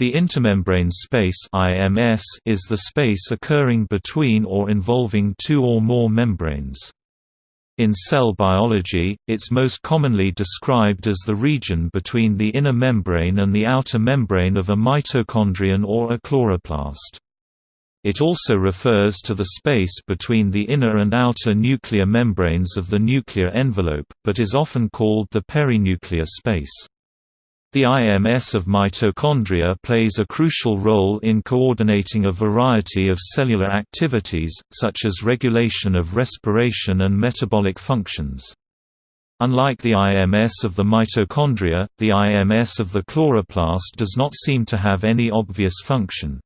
The intermembrane space IMS is the space occurring between or involving two or more membranes. In cell biology, it's most commonly described as the region between the inner membrane and the outer membrane of a mitochondrion or a chloroplast. It also refers to the space between the inner and outer nuclear membranes of the nuclear envelope, but is often called the perinuclear space. The IMS of mitochondria plays a crucial role in coordinating a variety of cellular activities, such as regulation of respiration and metabolic functions. Unlike the IMS of the mitochondria, the IMS of the chloroplast does not seem to have any obvious function.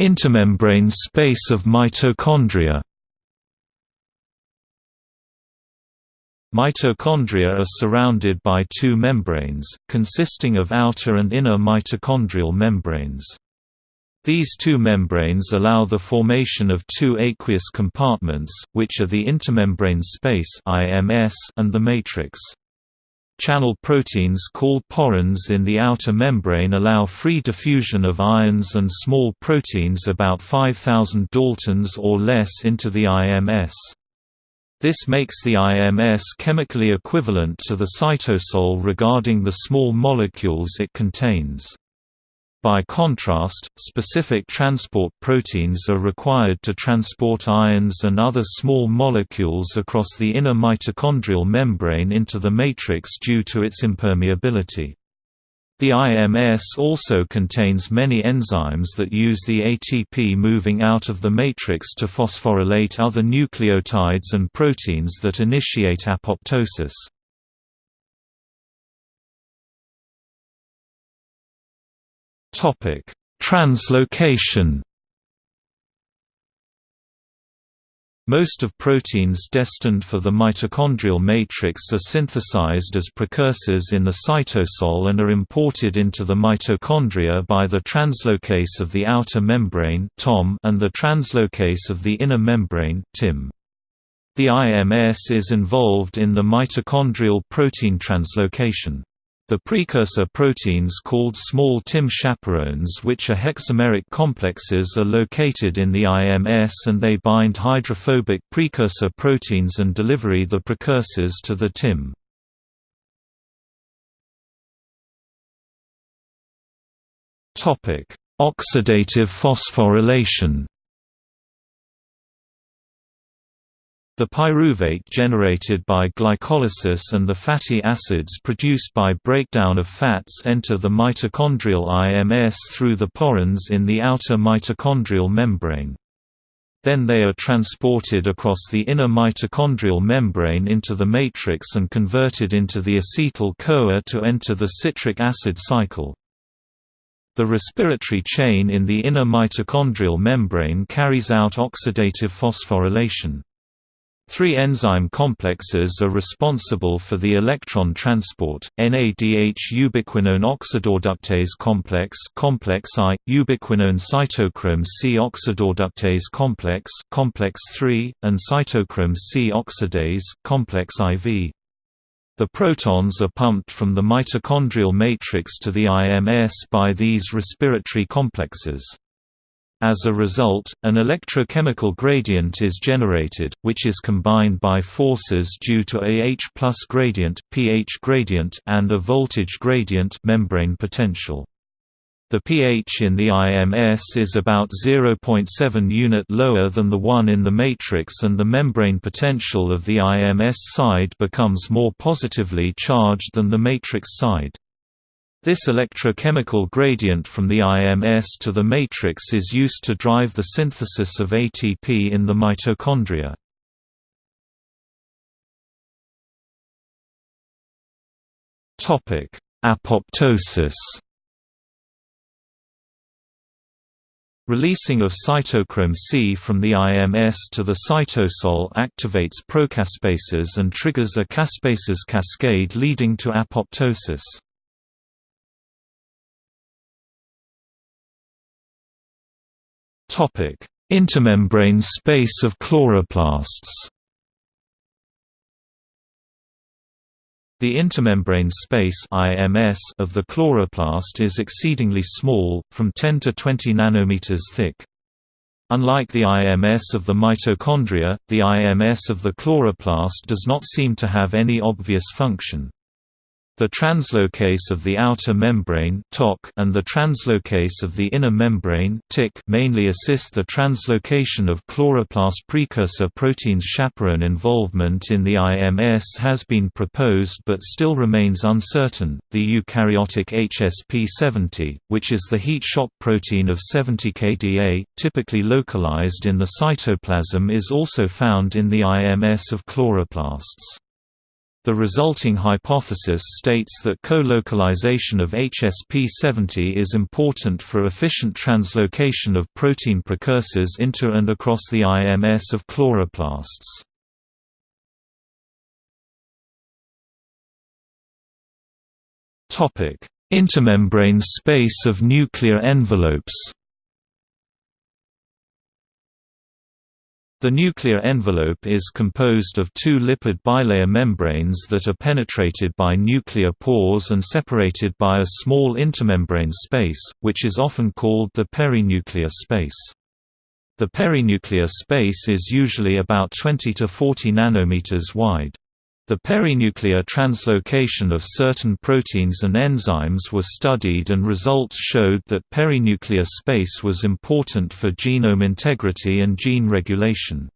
Intermembrane space of mitochondria Mitochondria are surrounded by two membranes, consisting of outer and inner mitochondrial membranes. These two membranes allow the formation of two aqueous compartments, which are the intermembrane space and the matrix. Channel proteins called porins in the outer membrane allow free diffusion of ions and small proteins about 5000 daltons or less into the IMS. This makes the IMS chemically equivalent to the cytosol regarding the small molecules it contains. By contrast, specific transport proteins are required to transport ions and other small molecules across the inner mitochondrial membrane into the matrix due to its impermeability. The IMS also contains many enzymes that use the ATP moving out of the matrix to phosphorylate other nucleotides and proteins that initiate apoptosis. Translocation Most of proteins destined for the mitochondrial matrix are synthesized as precursors in the cytosol and are imported into the mitochondria by the translocase of the outer membrane and the translocase of the inner membrane. The IMS is involved in the mitochondrial protein translocation. The precursor proteins called small TIM chaperones which are hexameric complexes are located in the IMS and they bind hydrophobic precursor proteins and delivery the precursors to the TIM. Oxidative phosphorylation The pyruvate generated by glycolysis and the fatty acids produced by breakdown of fats enter the mitochondrial IMS through the porins in the outer mitochondrial membrane. Then they are transported across the inner mitochondrial membrane into the matrix and converted into the acetyl-CoA to enter the citric acid cycle. The respiratory chain in the inner mitochondrial membrane carries out oxidative phosphorylation. Three enzyme complexes are responsible for the electron transport: NADH ubiquinone oxidoreductase complex, complex I, ubiquinone cytochrome C oxidoreductase complex, complex 3, and cytochrome C oxidase, complex IV. The protons are pumped from the mitochondrial matrix to the IMS by these respiratory complexes. As a result, an electrochemical gradient is generated, which is combined by forces due to a H plus gradient, pH gradient and a voltage gradient membrane potential. The pH in the IMS is about 0.7 unit lower than the one in the matrix and the membrane potential of the IMS side becomes more positively charged than the matrix side. This electrochemical gradient from the IMS to the matrix is used to drive the synthesis of ATP in the mitochondria. Topic: Apoptosis Releasing of cytochrome C from the IMS to the cytosol activates procaspases and triggers a caspases cascade leading to apoptosis. Topic: Intermembrane space of chloroplasts. The intermembrane space (IMS) of the chloroplast is exceedingly small, from 10 to 20 nanometers thick. Unlike the IMS of the mitochondria, the IMS of the chloroplast does not seem to have any obvious function. The translocase of the outer membrane and the translocase of the inner membrane mainly assist the translocation of chloroplast precursor proteins. Chaperone involvement in the IMS has been proposed but still remains uncertain. The eukaryotic HSP70, which is the heat shock protein of 70 kDa, typically localized in the cytoplasm, is also found in the IMS of chloroplasts. The resulting hypothesis states that co-localization of HSP70 is important for efficient translocation of protein precursors into and across the IMS of chloroplasts. Intermembrane space of nuclear envelopes The nuclear envelope is composed of two lipid bilayer membranes that are penetrated by nuclear pores and separated by a small intermembrane space, which is often called the perinuclear space. The perinuclear space is usually about 20 to 40 nanometers wide. The perinuclear translocation of certain proteins and enzymes was studied and results showed that perinuclear space was important for genome integrity and gene regulation.